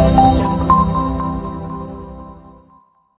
Música